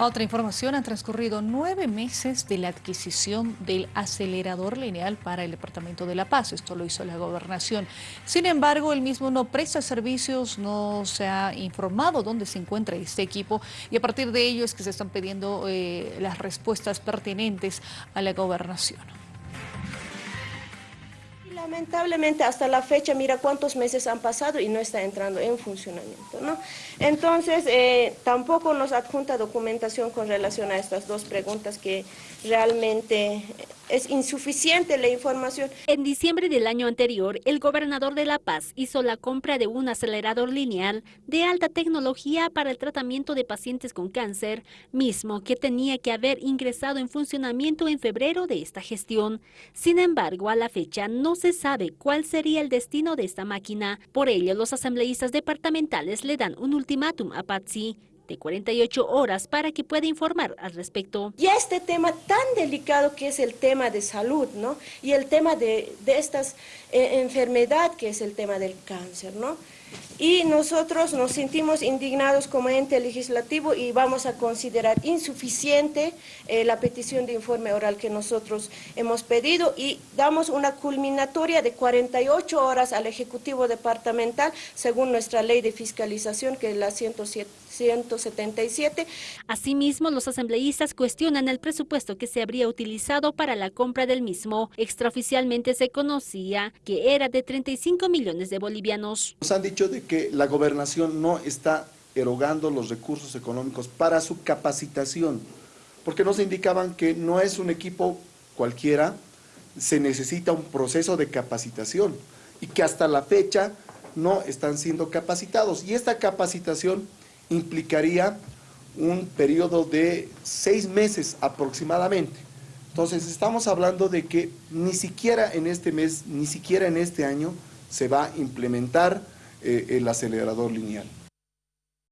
Otra información, han transcurrido nueve meses de la adquisición del acelerador lineal para el Departamento de La Paz. Esto lo hizo la gobernación. Sin embargo, el mismo no presta servicios, no se ha informado dónde se encuentra este equipo y a partir de ello es que se están pidiendo eh, las respuestas pertinentes a la gobernación. Lamentablemente hasta la fecha, mira cuántos meses han pasado y no está entrando en funcionamiento, ¿no? Entonces, eh, tampoco nos adjunta documentación con relación a estas dos preguntas que realmente es insuficiente la información. En diciembre del año anterior, el gobernador de La Paz hizo la compra de un acelerador lineal de alta tecnología para el tratamiento de pacientes con cáncer, mismo que tenía que haber ingresado en funcionamiento en febrero de esta gestión. Sin embargo, a la fecha no se sabe cuál sería el destino de esta máquina. Por ello, los asambleístas departamentales le dan un ultimátum a Patsy de 48 horas para que pueda informar al respecto. Y este tema tan delicado que es el tema de salud, ¿no? Y el tema de, de estas eh, enfermedad que es el tema del cáncer, ¿no? y nosotros nos sentimos indignados como ente legislativo y vamos a considerar insuficiente eh, la petición de informe oral que nosotros hemos pedido y damos una culminatoria de 48 horas al Ejecutivo Departamental según nuestra ley de fiscalización que es la 177. Asimismo, los asambleístas cuestionan el presupuesto que se habría utilizado para la compra del mismo. Extraoficialmente se conocía que era de 35 millones de bolivianos. Nos han dicho de que la gobernación no está erogando los recursos económicos para su capacitación, porque nos indicaban que no es un equipo cualquiera, se necesita un proceso de capacitación y que hasta la fecha no están siendo capacitados. Y esta capacitación implicaría un periodo de seis meses aproximadamente. Entonces estamos hablando de que ni siquiera en este mes, ni siquiera en este año se va a implementar eh, el acelerador lineal.